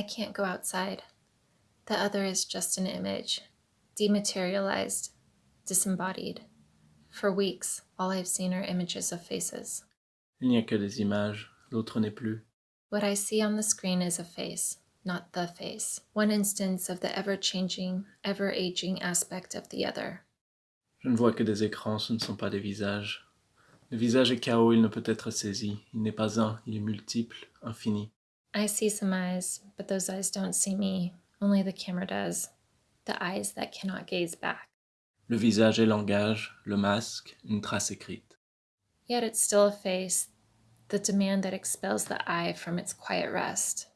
I can't go outside. The other is just an image, dematerialized, disembodied. For weeks, all I've seen are images of faces. Il n'y a que des images, l'autre n'est plus. What I see on the screen is a face, not the face, one instance of the ever changing, ever aging aspect of the other. Je ne vois que des écrans, ce ne sont pas des visages. Le visage est chaos, il ne peut être saisi. Il n'est pas un, il est multiple, infini. I see some eyes, but those eyes don't see me. Only the camera does. The eyes that cannot gaze back. Le visage est langage, le masque, une trace écrite. Yet it's still a face, the demand that expels the eye from its quiet rest.